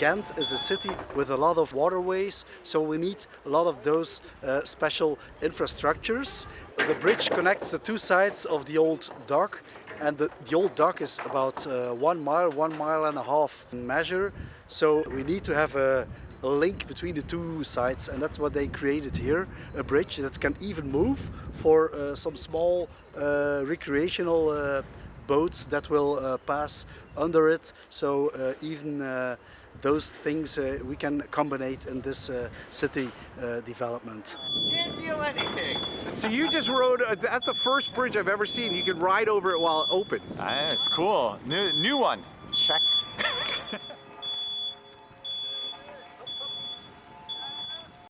Ghent is a city with a lot of waterways, so we need a lot of those uh, special infrastructures. The bridge connects the two sides of the old dock and the, the old dock is about uh, one mile, one mile and a half in measure. So we need to have a, a link between the two sides and that's what they created here, a bridge that can even move for uh, some small uh, recreational uh, boats that will uh, pass under it. So uh, even uh, those things uh, we can combine in this uh, city uh, development. Can't feel anything. So you just rode, that's the first bridge I've ever seen. You can ride over it while it opens. Ah, it's cool. New, new one.